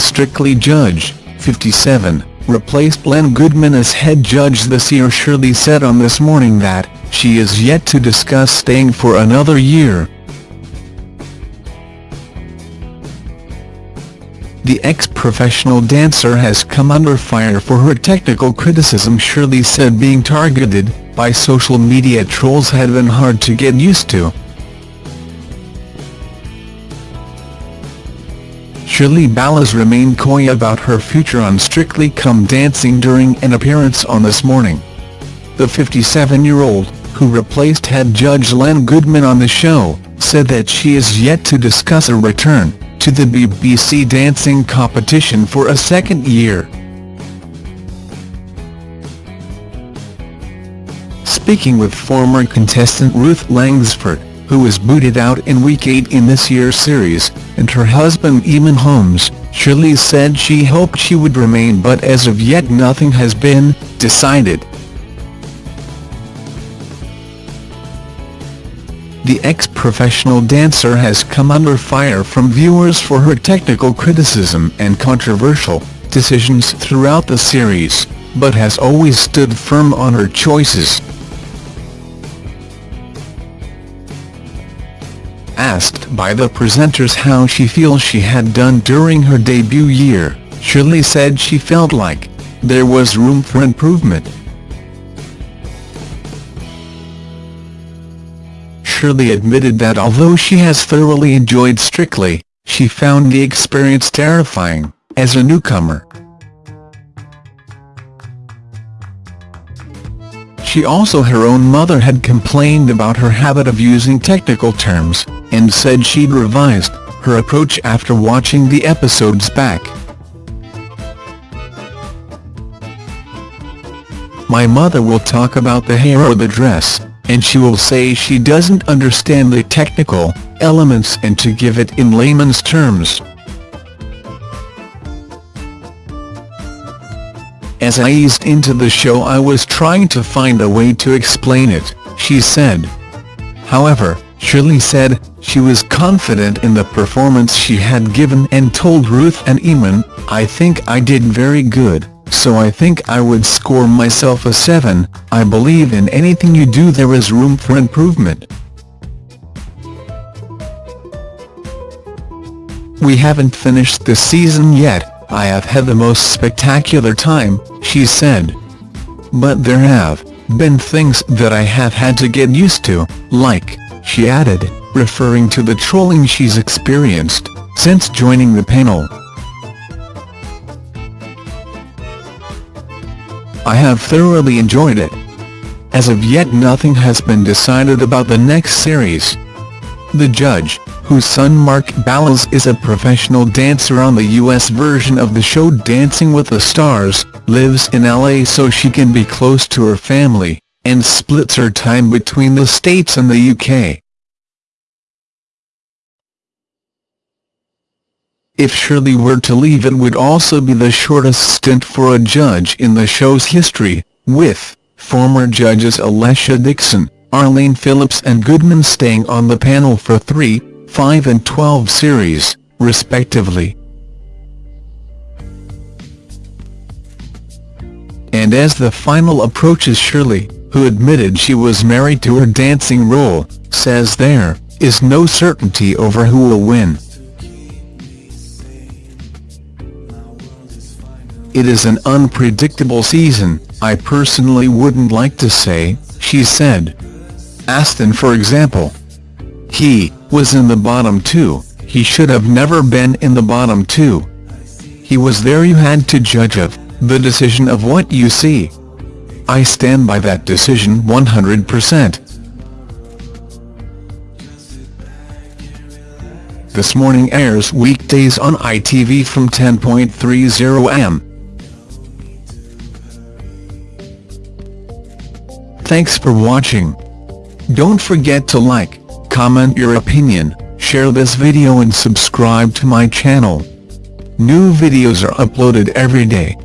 Strictly judge, 57, replaced Len Goodman as head judge this year Shirley said on This Morning that, she is yet to discuss staying for another year. The ex-professional dancer has come under fire for her technical criticism Shirley said being targeted by social media trolls had been hard to get used to. Shirley Ballas remained coy about her future on Strictly Come Dancing during an appearance on This Morning. The 57-year-old, who replaced head judge Len Goodman on the show, said that she is yet to discuss a return to the BBC dancing competition for a second year. Speaking with former contestant Ruth Langsford, who was booted out in week 8 in this year's series, and her husband Eamonn Holmes, Shirley said she hoped she would remain but as of yet nothing has been decided. The ex-professional dancer has come under fire from viewers for her technical criticism and controversial decisions throughout the series, but has always stood firm on her choices. Asked by the presenters how she feels she had done during her debut year, Shirley said she felt like there was room for improvement. Shirley admitted that although she has thoroughly enjoyed Strictly, she found the experience terrifying, as a newcomer. She also her own mother had complained about her habit of using technical terms, and said she'd revised her approach after watching the episodes back. My mother will talk about the hair or the dress, and she will say she doesn't understand the technical elements and to give it in layman's terms. As I eased into the show I was trying to find a way to explain it, she said. However, Shirley said, she was confident in the performance she had given and told Ruth and Eamonn, I think I did very good so I think I would score myself a 7, I believe in anything you do there is room for improvement. We haven't finished the season yet, I have had the most spectacular time, she said. But there have been things that I have had to get used to, like, she added, referring to the trolling she's experienced since joining the panel. I have thoroughly enjoyed it. As of yet nothing has been decided about the next series. The judge, whose son Mark Ballas is a professional dancer on the US version of the show Dancing with the Stars, lives in LA so she can be close to her family, and splits her time between the States and the UK. If Shirley were to leave it would also be the shortest stint for a judge in the show's history, with former judges Alesha Dixon, Arlene Phillips and Goodman staying on the panel for 3, 5 and 12 series, respectively. And as the final approaches Shirley, who admitted she was married to her dancing role, says there is no certainty over who will win. It is an unpredictable season, I personally wouldn't like to say, she said. Aston for example. He was in the bottom two, he should have never been in the bottom two. He was there you had to judge of, the decision of what you see. I stand by that decision 100%. This Morning airs weekdays on ITV from 10.30 am. Thanks for watching. Don't forget to like, comment your opinion, share this video and subscribe to my channel. New videos are uploaded every day.